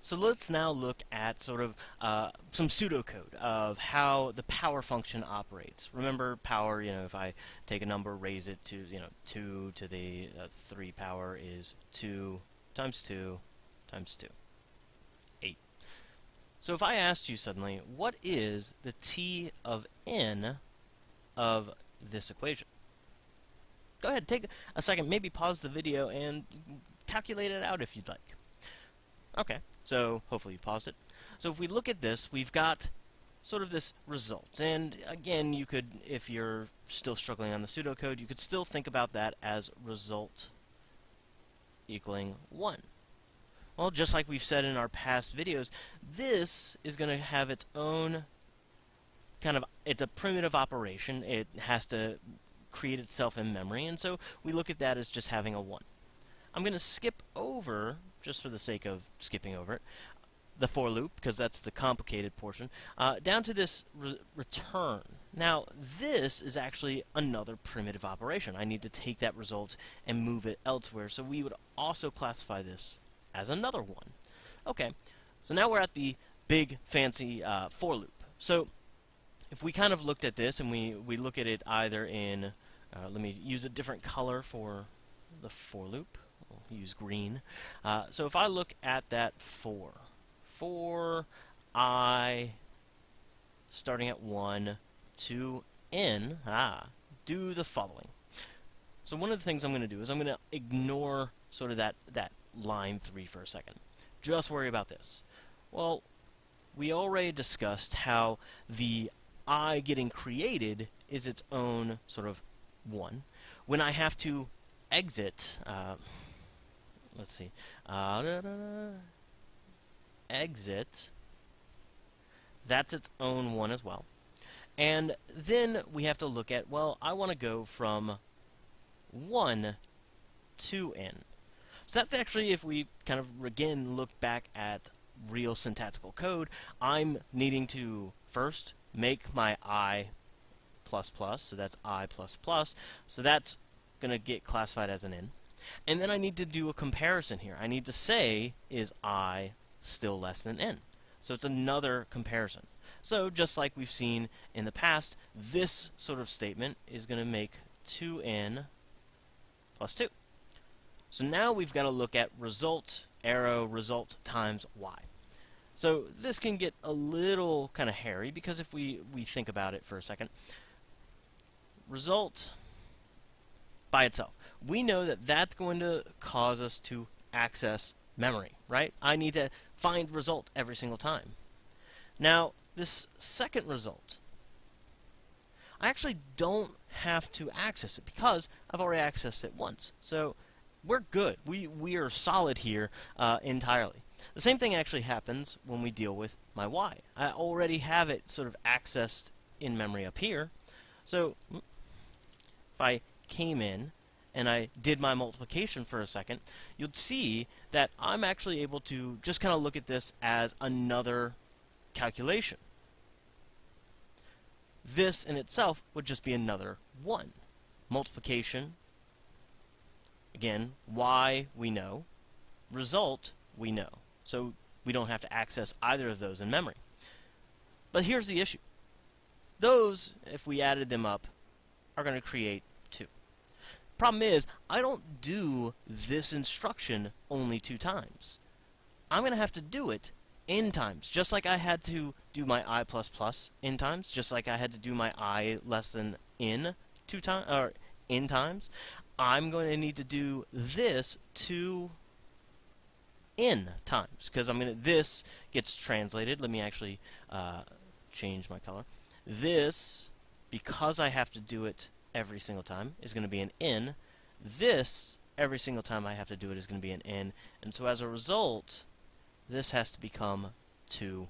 So let's now look at sort of uh, some pseudocode of how the power function operates. Remember power, you know, if I take a number, raise it to, you know, 2 to the uh, 3 power is 2 times 2 times 2. 8. So if I asked you suddenly, what is the t of n of this equation? Go ahead, take a second, maybe pause the video and calculate it out if you'd like. Okay, so hopefully you paused it. So if we look at this, we've got sort of this result. And again, you could, if you're still struggling on the pseudocode, you could still think about that as result equaling 1. Well, just like we've said in our past videos, this is going to have its own kind of, it's a primitive operation. It has to create itself in memory, and so we look at that as just having a 1. I'm going to skip over just for the sake of skipping over it, the for loop, because that's the complicated portion, uh, down to this re return. Now, this is actually another primitive operation. I need to take that result and move it elsewhere, so we would also classify this as another one. Okay, so now we're at the big, fancy uh, for loop. So, if we kind of looked at this and we, we look at it either in, uh, let me use a different color for the for loop use green. Uh, so if I look at that for, for i starting at 1 to n, ah, do the following. So one of the things I'm going to do is I'm going to ignore sort of that, that line 3 for a second. Just worry about this. Well, we already discussed how the i getting created is its own sort of 1. When I have to exit, uh, let's see. Uh, da, da, da, exit. That's its own one as well. And then we have to look at, well, I want to go from 1 to n. So that's actually, if we kind of again look back at real syntactical code, I'm needing to first make my i plus plus, so that's i plus plus, so that's going to get classified as an n. And then I need to do a comparison here. I need to say, is i still less than n? So it's another comparison. So just like we've seen in the past, this sort of statement is going to make 2n plus 2. So now we've got to look at result, arrow, result times y. So this can get a little kind of hairy because if we, we think about it for a second, result by itself. We know that that's going to cause us to access memory, right? I need to find result every single time. Now, this second result, I actually don't have to access it because I've already accessed it once. So we're good. We, we are solid here uh, entirely. The same thing actually happens when we deal with my y. I already have it sort of accessed in memory up here. So if I came in and I did my multiplication for a second, you'll see that I'm actually able to just kind of look at this as another calculation. This in itself would just be another 1. Multiplication, again, y we know, result we know. So we don't have to access either of those in memory. But here's the issue. Those, if we added them up, are going to create Problem is, I don't do this instruction only two times. I'm going to have to do it n times, just like I had to do my i plus plus n times, just like I had to do my i less than n two times or n times. I'm going to need to do this two n times because I'm going to this gets translated. Let me actually uh, change my color. This because I have to do it every single time is going to be an n. This, every single time I have to do it, is going to be an n. And so as a result, this has to become 2n.